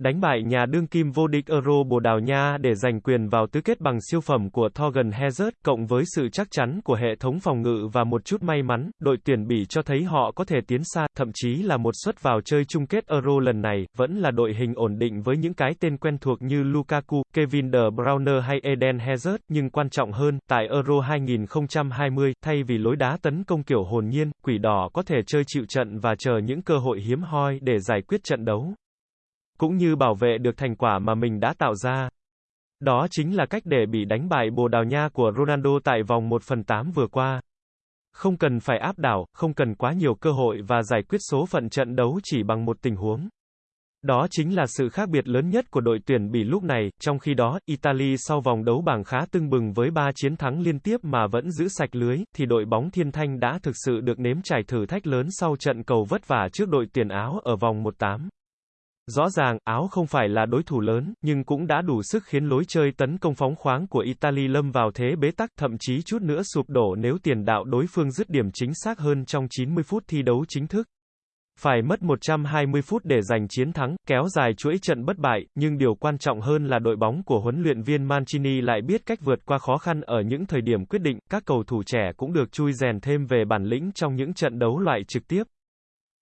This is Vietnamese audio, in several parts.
Đánh bại nhà đương kim vô địch Euro Bồ Đào Nha để giành quyền vào tứ kết bằng siêu phẩm của Thorgan Hazard, cộng với sự chắc chắn của hệ thống phòng ngự và một chút may mắn, đội tuyển Bỉ cho thấy họ có thể tiến xa, thậm chí là một suất vào chơi chung kết Euro lần này, vẫn là đội hình ổn định với những cái tên quen thuộc như Lukaku, Kevin De Bruyne hay Eden Hazard, nhưng quan trọng hơn, tại Euro 2020, thay vì lối đá tấn công kiểu hồn nhiên, quỷ đỏ có thể chơi chịu trận và chờ những cơ hội hiếm hoi để giải quyết trận đấu cũng như bảo vệ được thành quả mà mình đã tạo ra. Đó chính là cách để bị đánh bại Bồ Đào Nha của Ronaldo tại vòng 1 phần 8 vừa qua. Không cần phải áp đảo, không cần quá nhiều cơ hội và giải quyết số phận trận đấu chỉ bằng một tình huống. Đó chính là sự khác biệt lớn nhất của đội tuyển Bỉ lúc này, trong khi đó, Italy sau vòng đấu bảng khá tưng bừng với 3 chiến thắng liên tiếp mà vẫn giữ sạch lưới, thì đội bóng Thiên Thanh đã thực sự được nếm trải thử thách lớn sau trận cầu vất vả trước đội tuyển Áo ở vòng 1-8. Rõ ràng, Áo không phải là đối thủ lớn, nhưng cũng đã đủ sức khiến lối chơi tấn công phóng khoáng của Italy lâm vào thế bế tắc, thậm chí chút nữa sụp đổ nếu tiền đạo đối phương dứt điểm chính xác hơn trong 90 phút thi đấu chính thức. Phải mất 120 phút để giành chiến thắng, kéo dài chuỗi trận bất bại, nhưng điều quan trọng hơn là đội bóng của huấn luyện viên Mancini lại biết cách vượt qua khó khăn ở những thời điểm quyết định, các cầu thủ trẻ cũng được chui rèn thêm về bản lĩnh trong những trận đấu loại trực tiếp.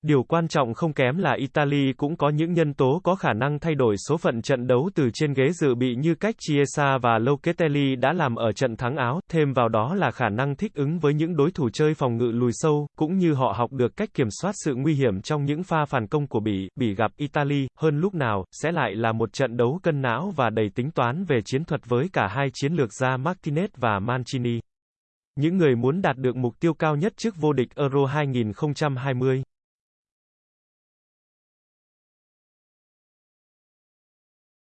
Điều quan trọng không kém là Italy cũng có những nhân tố có khả năng thay đổi số phận trận đấu từ trên ghế dự bị như cách Chiesa và Locatelli đã làm ở trận thắng Áo, thêm vào đó là khả năng thích ứng với những đối thủ chơi phòng ngự lùi sâu, cũng như họ học được cách kiểm soát sự nguy hiểm trong những pha phản công của Bỉ, Bỉ gặp Italy, hơn lúc nào, sẽ lại là một trận đấu cân não và đầy tính toán về chiến thuật với cả hai chiến lược gia Martinez và Mancini. Những người muốn đạt được mục tiêu cao nhất trước vô địch Euro 2020